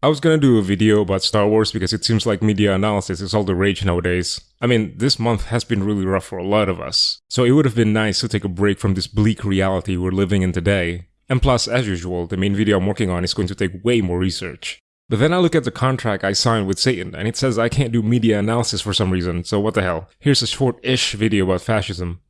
I was gonna do a video about Star Wars because it seems like media analysis is all the rage nowadays. I mean, this month has been really rough for a lot of us, so it would have been nice to take a break from this bleak reality we're living in today. And plus, as usual, the main video I'm working on is going to take way more research. But then I look at the contract I signed with Satan, and it says I can't do media analysis for some reason, so what the hell. Here's a short-ish video about fascism.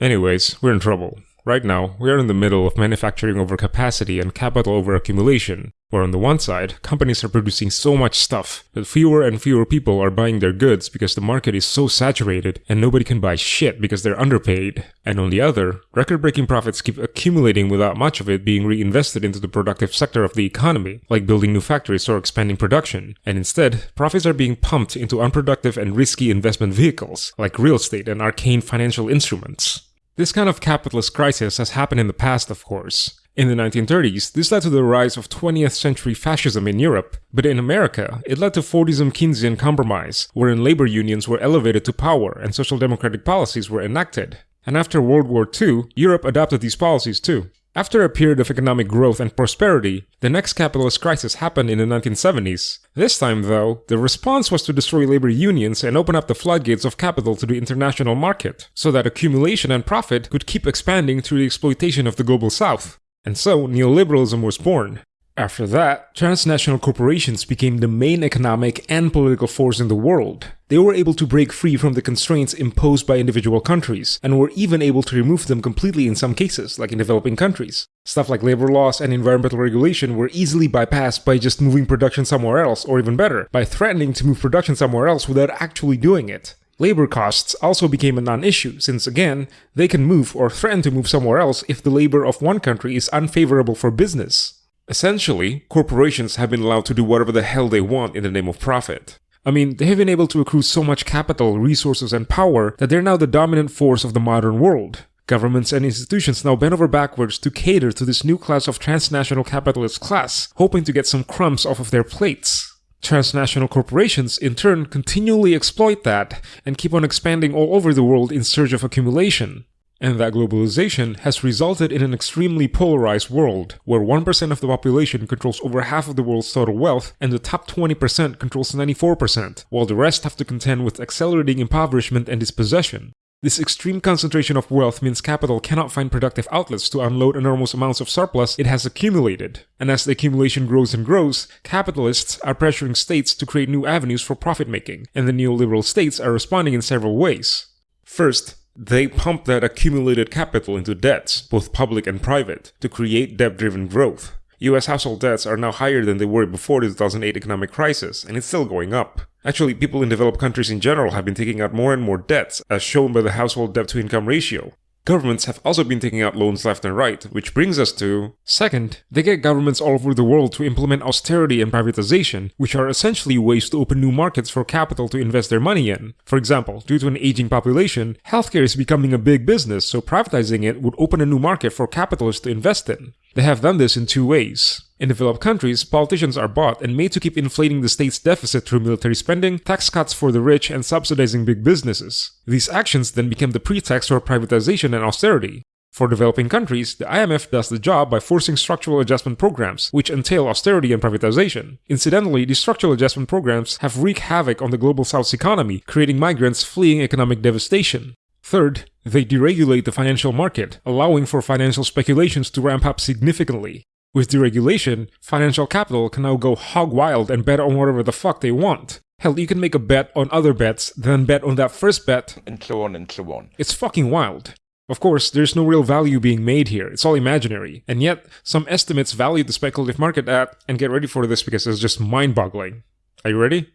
Anyways, we're in trouble. Right now, we are in the middle of manufacturing overcapacity and capital over accumulation, where on the one side, companies are producing so much stuff that fewer and fewer people are buying their goods because the market is so saturated and nobody can buy shit because they're underpaid. And on the other, record-breaking profits keep accumulating without much of it being reinvested into the productive sector of the economy, like building new factories or expanding production. And instead, profits are being pumped into unproductive and risky investment vehicles, like real estate and arcane financial instruments. This kind of capitalist crisis has happened in the past, of course. In the 1930s, this led to the rise of 20th century fascism in Europe, but in America, it led to Fordism Keynesian compromise, wherein labor unions were elevated to power and social democratic policies were enacted. And after World War II, Europe adopted these policies too. After a period of economic growth and prosperity, the next capitalist crisis happened in the 1970s. This time, though, the response was to destroy labor unions and open up the floodgates of capital to the international market, so that accumulation and profit could keep expanding through the exploitation of the global south. And so, neoliberalism was born. After that, transnational corporations became the main economic and political force in the world. They were able to break free from the constraints imposed by individual countries, and were even able to remove them completely in some cases, like in developing countries. Stuff like labor laws and environmental regulation were easily bypassed by just moving production somewhere else, or even better, by threatening to move production somewhere else without actually doing it. Labor costs also became a non-issue, since again, they can move or threaten to move somewhere else if the labor of one country is unfavorable for business. Essentially, corporations have been allowed to do whatever the hell they want in the name of profit. I mean, they have been able to accrue so much capital, resources, and power that they're now the dominant force of the modern world. Governments and institutions now bend over backwards to cater to this new class of transnational capitalist class, hoping to get some crumbs off of their plates. Transnational corporations, in turn, continually exploit that and keep on expanding all over the world in search of accumulation. And that globalization has resulted in an extremely polarized world, where 1% of the population controls over half of the world's total wealth, and the top 20% controls 94%, while the rest have to contend with accelerating impoverishment and dispossession. This extreme concentration of wealth means capital cannot find productive outlets to unload enormous amounts of surplus it has accumulated. And as the accumulation grows and grows, capitalists are pressuring states to create new avenues for profit making, and the neoliberal states are responding in several ways. First, they pump that accumulated capital into debts, both public and private, to create debt-driven growth. US household debts are now higher than they were before the 2008 economic crisis, and it's still going up. Actually, people in developed countries in general have been taking out more and more debts, as shown by the household debt-to-income ratio. Governments have also been taking out loans left and right, which brings us to... Second, they get governments all over the world to implement austerity and privatization, which are essentially ways to open new markets for capital to invest their money in. For example, due to an aging population, healthcare is becoming a big business, so privatizing it would open a new market for capitalists to invest in. They have done this in two ways. In developed countries, politicians are bought and made to keep inflating the state's deficit through military spending, tax cuts for the rich, and subsidizing big businesses. These actions then became the pretext for privatization and austerity. For developing countries, the IMF does the job by forcing structural adjustment programs, which entail austerity and privatization. Incidentally, these structural adjustment programs have wreaked havoc on the global south's economy, creating migrants fleeing economic devastation. Third, they deregulate the financial market, allowing for financial speculations to ramp up significantly. With deregulation, financial capital can now go hog wild and bet on whatever the fuck they want. Hell, you can make a bet on other bets, then bet on that first bet, and so on and so on. It's fucking wild. Of course, there's no real value being made here, it's all imaginary. And yet, some estimates value the speculative market at, and get ready for this because it's just mind-boggling. Are you ready?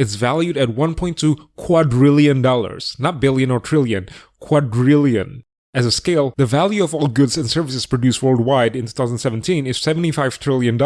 It's valued at 1.2 quadrillion dollars, not billion or trillion, quadrillion. As a scale, the value of all goods and services produced worldwide in 2017 is $75 trillion.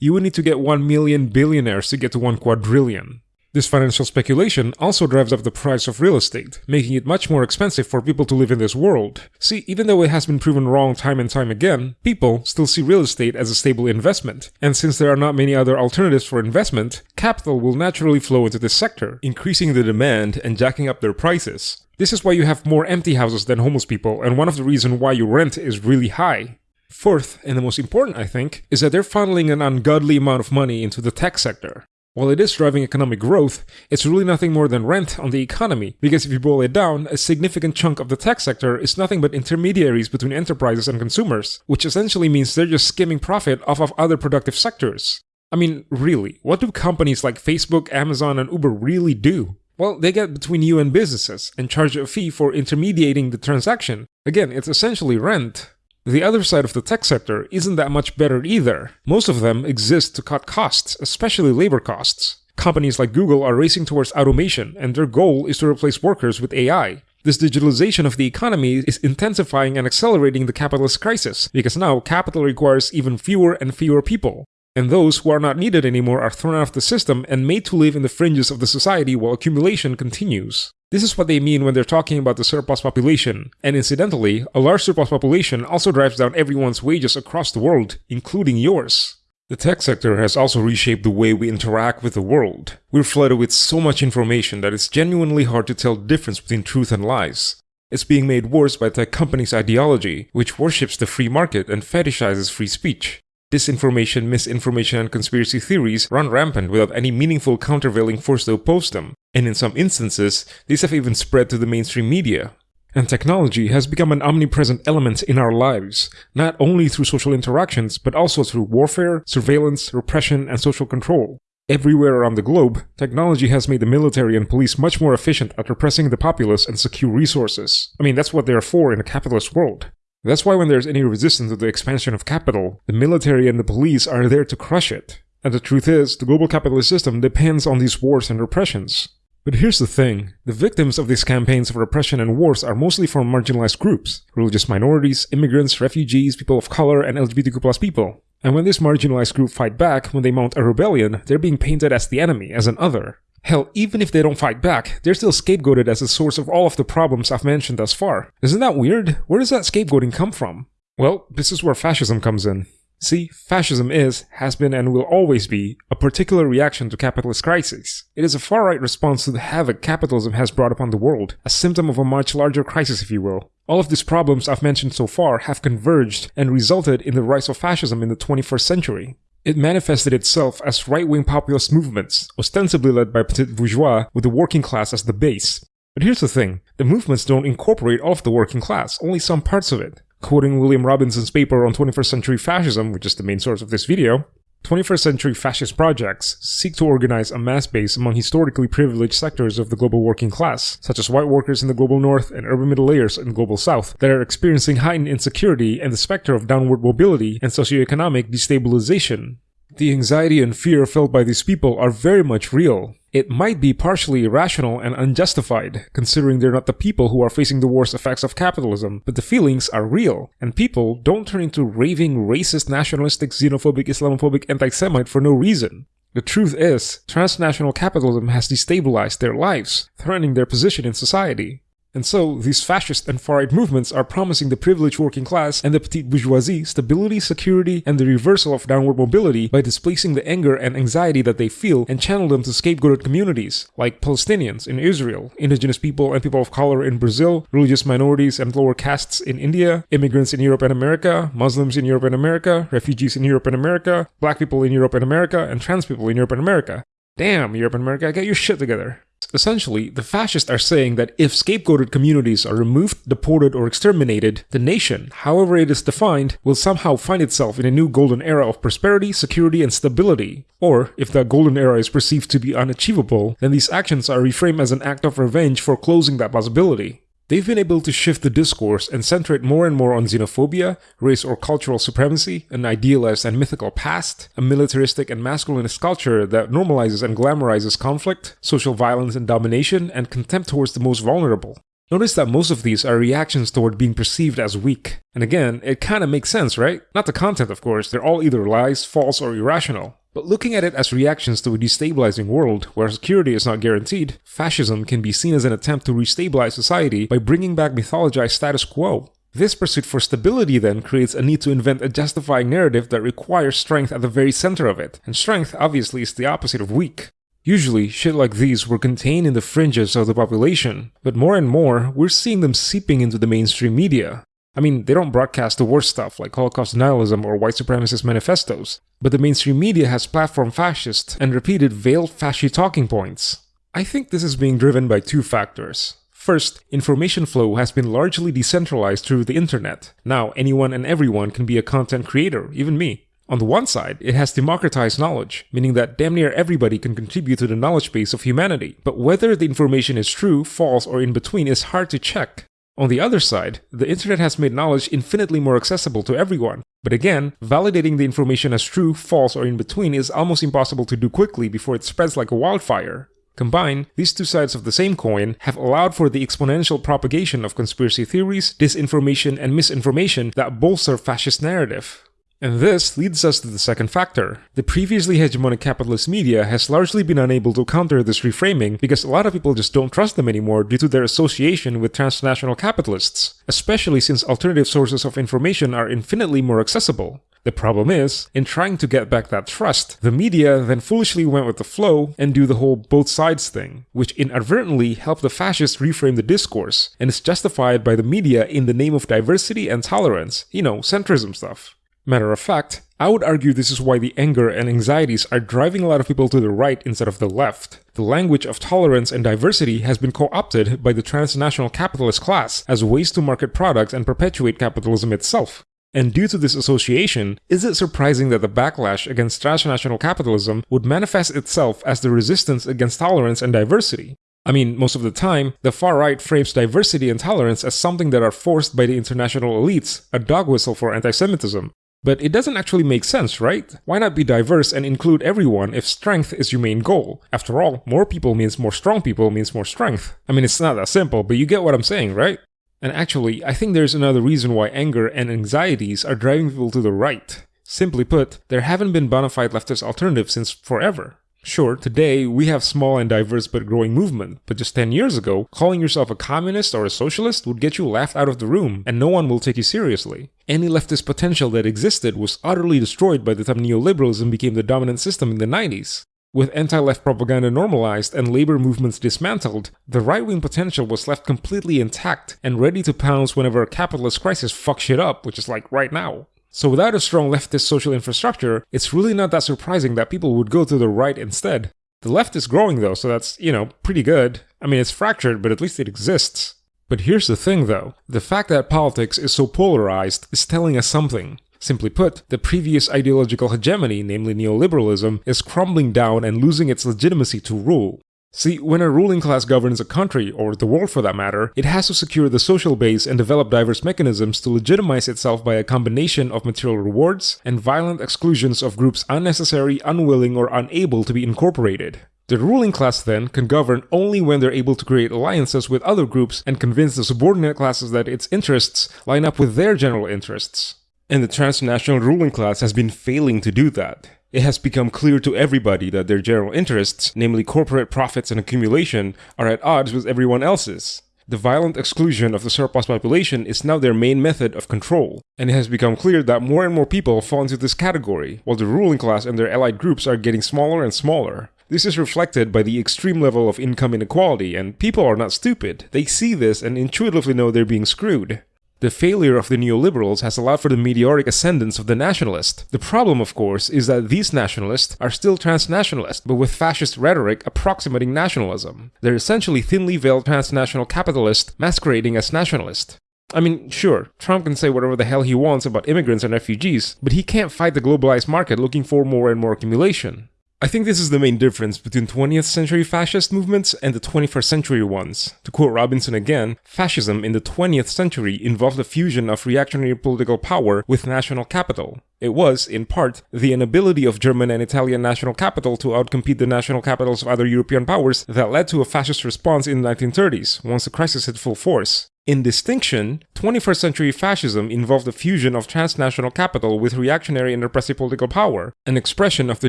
You would need to get 1 million billionaires to get to 1 quadrillion. This financial speculation also drives up the price of real estate, making it much more expensive for people to live in this world. See, even though it has been proven wrong time and time again, people still see real estate as a stable investment. And since there are not many other alternatives for investment, capital will naturally flow into this sector, increasing the demand and jacking up their prices. This is why you have more empty houses than homeless people, and one of the reasons why your rent is really high. Fourth, and the most important I think, is that they're funneling an ungodly amount of money into the tech sector. While it is driving economic growth, it's really nothing more than rent on the economy, because if you boil it down, a significant chunk of the tech sector is nothing but intermediaries between enterprises and consumers, which essentially means they're just skimming profit off of other productive sectors. I mean, really, what do companies like Facebook, Amazon, and Uber really do? Well, they get between you and businesses and charge a fee for intermediating the transaction. Again, it's essentially rent. The other side of the tech sector isn't that much better either. Most of them exist to cut costs, especially labor costs. Companies like Google are racing towards automation, and their goal is to replace workers with AI. This digitalization of the economy is intensifying and accelerating the capitalist crisis, because now capital requires even fewer and fewer people. And those who are not needed anymore are thrown out of the system and made to live in the fringes of the society while accumulation continues. This is what they mean when they're talking about the surplus population. And incidentally, a large surplus population also drives down everyone's wages across the world, including yours. The tech sector has also reshaped the way we interact with the world. We're flooded with so much information that it's genuinely hard to tell the difference between truth and lies. It's being made worse by tech companies' ideology, which worships the free market and fetishizes free speech. Disinformation, misinformation, and conspiracy theories run rampant without any meaningful countervailing force to oppose them, and in some instances, these have even spread to the mainstream media. And technology has become an omnipresent element in our lives, not only through social interactions, but also through warfare, surveillance, repression, and social control. Everywhere around the globe, technology has made the military and police much more efficient at repressing the populace and secure resources. I mean, that's what they're for in a capitalist world. That's why when there's any resistance to the expansion of capital, the military and the police are there to crush it. And the truth is, the global capitalist system depends on these wars and repressions. But here's the thing, the victims of these campaigns of repression and wars are mostly from marginalized groups, religious minorities, immigrants, refugees, people of color, and LGBTQ people. And when this marginalized group fight back, when they mount a rebellion, they're being painted as the enemy, as an other. Hell, even if they don't fight back, they're still scapegoated as the source of all of the problems I've mentioned thus far. Isn't that weird? Where does that scapegoating come from? Well, this is where fascism comes in. See, fascism is, has been, and will always be a particular reaction to capitalist crises. It is a far-right response to the havoc capitalism has brought upon the world, a symptom of a much larger crisis if you will. All of these problems I've mentioned so far have converged and resulted in the rise of fascism in the 21st century. It manifested itself as right-wing populist movements, ostensibly led by petit bourgeois with the working class as the base. But here's the thing, the movements don't incorporate all of the working class, only some parts of it. Quoting William Robinson's paper on 21st century fascism, which is the main source of this video, 21st century fascist projects seek to organize a mass base among historically privileged sectors of the global working class, such as white workers in the global north and urban middle layers in the global south, that are experiencing heightened insecurity and the specter of downward mobility and socioeconomic destabilization. The anxiety and fear felt by these people are very much real. It might be partially irrational and unjustified, considering they're not the people who are facing the worst effects of capitalism, but the feelings are real, and people don't turn into raving racist, nationalistic, xenophobic, Islamophobic anti-Semite for no reason. The truth is, transnational capitalism has destabilized their lives, threatening their position in society. And so, these fascist and far-right movements are promising the privileged working class and the petite bourgeoisie stability, security, and the reversal of downward mobility by displacing the anger and anxiety that they feel and channel them to scapegoated communities, like Palestinians in Israel, indigenous people and people of color in Brazil, religious minorities and lower castes in India, immigrants in Europe and America, Muslims in Europe and America, refugees in Europe and America, black people in Europe and America, and trans people in Europe and America. Damn, Europe and America, get your shit together. Essentially, the fascists are saying that if scapegoated communities are removed, deported, or exterminated, the nation, however it is defined, will somehow find itself in a new golden era of prosperity, security, and stability. Or, if that golden era is perceived to be unachievable, then these actions are reframed as an act of revenge for closing that possibility. They've been able to shift the discourse and center it more and more on xenophobia, race or cultural supremacy, an idealized and mythical past, a militaristic and masculinist culture that normalizes and glamorizes conflict, social violence and domination, and contempt towards the most vulnerable. Notice that most of these are reactions toward being perceived as weak. And again, it kinda makes sense, right? Not the content, of course, they're all either lies, false, or irrational. But looking at it as reactions to a destabilizing world where security is not guaranteed, fascism can be seen as an attempt to restabilize society by bringing back mythologized status quo. This pursuit for stability then creates a need to invent a justifying narrative that requires strength at the very center of it, and strength obviously is the opposite of weak. Usually, shit like these were contained in the fringes of the population, but more and more, we're seeing them seeping into the mainstream media. I mean, they don't broadcast the worst stuff like Holocaust denialism or white supremacist manifestos, but the mainstream media has platformed fascist and repeated veiled fascist talking points. I think this is being driven by two factors. First, information flow has been largely decentralized through the internet. Now, anyone and everyone can be a content creator, even me. On the one side, it has democratized knowledge, meaning that damn near everybody can contribute to the knowledge base of humanity. But whether the information is true, false, or in between is hard to check. On the other side, the internet has made knowledge infinitely more accessible to everyone. But again, validating the information as true, false, or in between is almost impossible to do quickly before it spreads like a wildfire. Combined, these two sides of the same coin have allowed for the exponential propagation of conspiracy theories, disinformation, and misinformation that bolster fascist narrative. And this leads us to the second factor. The previously hegemonic capitalist media has largely been unable to counter this reframing because a lot of people just don't trust them anymore due to their association with transnational capitalists, especially since alternative sources of information are infinitely more accessible. The problem is, in trying to get back that trust, the media then foolishly went with the flow and do the whole both sides thing, which inadvertently helped the fascists reframe the discourse, and is justified by the media in the name of diversity and tolerance, you know, centrism stuff. Matter of fact, I would argue this is why the anger and anxieties are driving a lot of people to the right instead of the left. The language of tolerance and diversity has been co-opted by the transnational capitalist class as ways to market products and perpetuate capitalism itself. And due to this association, is it surprising that the backlash against transnational capitalism would manifest itself as the resistance against tolerance and diversity? I mean, most of the time, the far right frames diversity and tolerance as something that are forced by the international elites, a dog whistle for anti-Semitism. But it doesn't actually make sense, right? Why not be diverse and include everyone if strength is your main goal? After all, more people means more strong people means more strength. I mean, it's not that simple, but you get what I'm saying, right? And actually, I think there's another reason why anger and anxieties are driving people to the right. Simply put, there haven't been bona fide leftist alternatives since forever. Sure, today we have small and diverse but growing movement, but just 10 years ago, calling yourself a communist or a socialist would get you laughed out of the room and no one will take you seriously. Any leftist potential that existed was utterly destroyed by the time neoliberalism became the dominant system in the 90s. With anti-left propaganda normalized and labor movements dismantled, the right-wing potential was left completely intact and ready to pounce whenever a capitalist crisis fucks shit up, which is like right now. So without a strong leftist social infrastructure, it's really not that surprising that people would go to the right instead. The left is growing though, so that's, you know, pretty good. I mean, it's fractured, but at least it exists. But here's the thing though, the fact that politics is so polarized is telling us something. Simply put, the previous ideological hegemony, namely neoliberalism, is crumbling down and losing its legitimacy to rule. See, when a ruling class governs a country, or the world for that matter, it has to secure the social base and develop diverse mechanisms to legitimize itself by a combination of material rewards and violent exclusions of groups unnecessary, unwilling, or unable to be incorporated. The ruling class then can govern only when they're able to create alliances with other groups and convince the subordinate classes that its interests line up with their general interests. And the transnational ruling class has been failing to do that. It has become clear to everybody that their general interests, namely corporate profits and accumulation, are at odds with everyone else's. The violent exclusion of the surplus population is now their main method of control, and it has become clear that more and more people fall into this category, while the ruling class and their allied groups are getting smaller and smaller. This is reflected by the extreme level of income inequality, and people are not stupid. They see this and intuitively know they're being screwed. The failure of the neoliberals has allowed for the meteoric ascendance of the nationalist. The problem, of course, is that these nationalists are still transnationalist, but with fascist rhetoric approximating nationalism. They're essentially thinly veiled transnational capitalists masquerading as nationalist. I mean, sure, Trump can say whatever the hell he wants about immigrants and refugees, but he can't fight the globalized market looking for more and more accumulation. I think this is the main difference between 20th century fascist movements and the 21st century ones. To quote Robinson again, fascism in the 20th century involved a fusion of reactionary political power with national capital. It was, in part, the inability of German and Italian national capital to outcompete the national capitals of other European powers that led to a fascist response in the 1930s, once the crisis hit full force. In distinction, 21st century fascism involved the fusion of transnational capital with reactionary and repressive political power, an expression of the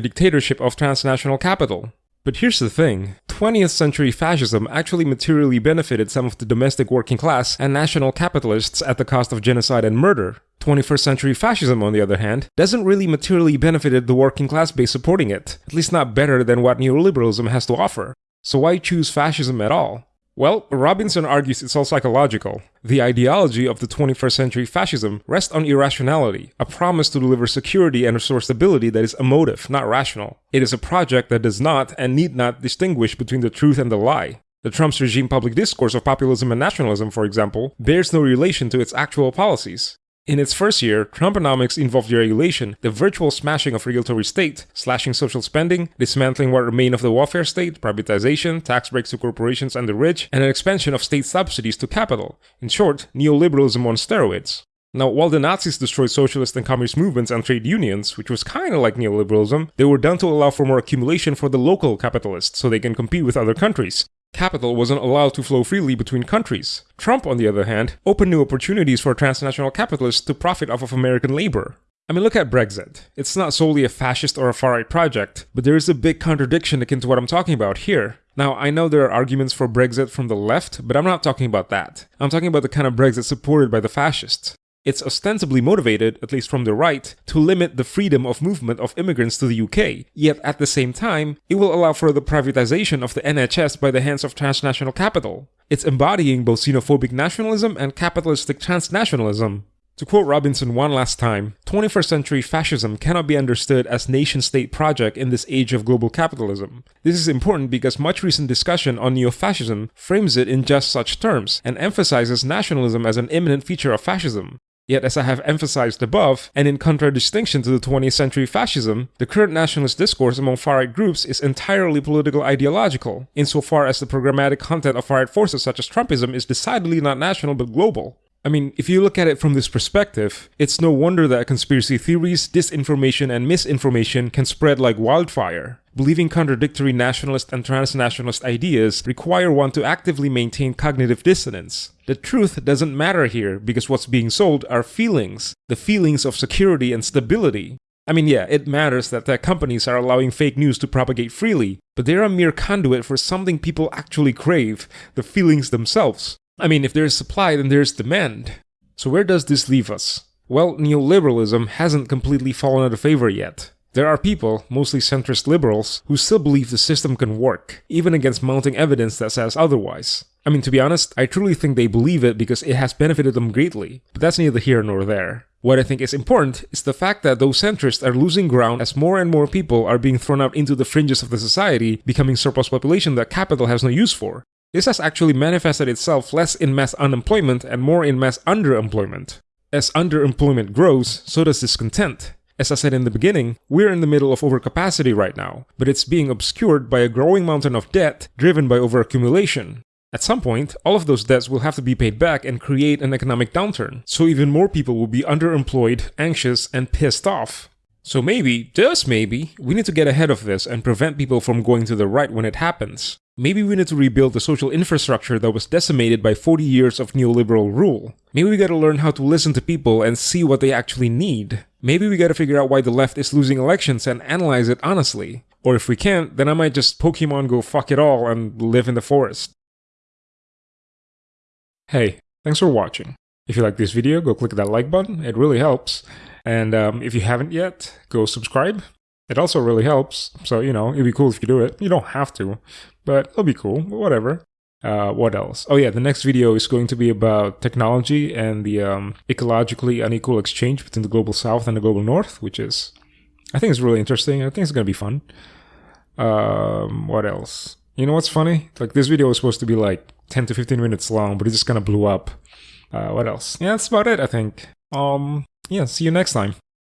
dictatorship of transnational capital. But here's the thing, 20th century fascism actually materially benefited some of the domestic working class and national capitalists at the cost of genocide and murder. 21st century fascism, on the other hand, doesn't really materially benefited the working class base supporting it, at least not better than what neoliberalism has to offer. So why choose fascism at all? Well, Robinson argues it's all psychological. The ideology of the 21st century fascism rests on irrationality, a promise to deliver security and restore stability that is emotive, not rational. It is a project that does not and need not distinguish between the truth and the lie. The Trump's regime public discourse of populism and nationalism, for example, bears no relation to its actual policies. In its first year, Trumponomics involved deregulation, the virtual smashing of regulatory state, slashing social spending, dismantling what remained of the welfare state, privatization, tax breaks to corporations and the rich, and an expansion of state subsidies to capital. In short, neoliberalism on steroids. Now, while the Nazis destroyed socialist and communist movements and trade unions, which was kinda like neoliberalism, they were done to allow for more accumulation for the local capitalists so they can compete with other countries. Capital wasn't allowed to flow freely between countries. Trump, on the other hand, opened new opportunities for transnational capitalists to profit off of American labor. I mean, look at Brexit. It's not solely a fascist or a far right project, but there is a big contradiction akin to what I'm talking about here. Now, I know there are arguments for Brexit from the left, but I'm not talking about that. I'm talking about the kind of Brexit supported by the fascists. It's ostensibly motivated, at least from the right, to limit the freedom of movement of immigrants to the UK, yet at the same time, it will allow for the privatization of the NHS by the hands of transnational capital. It's embodying both xenophobic nationalism and capitalistic transnationalism. To quote Robinson one last time, 21st century fascism cannot be understood as nation-state project in this age of global capitalism. This is important because much recent discussion on neo-fascism frames it in just such terms and emphasizes nationalism as an imminent feature of fascism. Yet, as I have emphasized above, and in contradistinction to the 20th century fascism, the current nationalist discourse among far-right groups is entirely political ideological, insofar as the programmatic content of far-right forces such as Trumpism is decidedly not national but global. I mean, if you look at it from this perspective, it's no wonder that conspiracy theories, disinformation, and misinformation can spread like wildfire. Believing contradictory nationalist and transnationalist ideas require one to actively maintain cognitive dissonance. The truth doesn't matter here because what's being sold are feelings, the feelings of security and stability. I mean, yeah, it matters that tech companies are allowing fake news to propagate freely, but they're a mere conduit for something people actually crave, the feelings themselves. I mean, if there's supply, then there's demand. So where does this leave us? Well, neoliberalism hasn't completely fallen out of favor yet. There are people, mostly centrist liberals, who still believe the system can work, even against mounting evidence that says otherwise. I mean, to be honest, I truly think they believe it because it has benefited them greatly, but that's neither here nor there. What I think is important is the fact that those centrists are losing ground as more and more people are being thrown out into the fringes of the society, becoming surplus population that capital has no use for. This has actually manifested itself less in mass unemployment and more in mass underemployment. As underemployment grows, so does discontent. As I said in the beginning, we're in the middle of overcapacity right now, but it's being obscured by a growing mountain of debt driven by overaccumulation. At some point, all of those debts will have to be paid back and create an economic downturn, so even more people will be underemployed, anxious, and pissed off. So maybe, just maybe, we need to get ahead of this and prevent people from going to the right when it happens. Maybe we need to rebuild the social infrastructure that was decimated by 40 years of neoliberal rule. Maybe we gotta learn how to listen to people and see what they actually need. Maybe we gotta figure out why the left is losing elections and analyze it honestly. Or if we can't, then I might just Pokemon go fuck it all and live in the forest. Hey, thanks for watching. If you like this video, go click that like button, it really helps. And um, if you haven't yet, go subscribe. It also really helps, so you know, it'd be cool if you do it. You don't have to, but it'll be cool, whatever. Uh, what else? Oh yeah, the next video is going to be about technology and the um, ecologically unequal exchange between the global south and the global north, which is, I think is really interesting. I think it's going to be fun. Um, what else? You know what's funny? Like this video was supposed to be like 10 to 15 minutes long, but it just kind of blew up. Uh, what else? Yeah, that's about it, I think. Um, yeah, see you next time.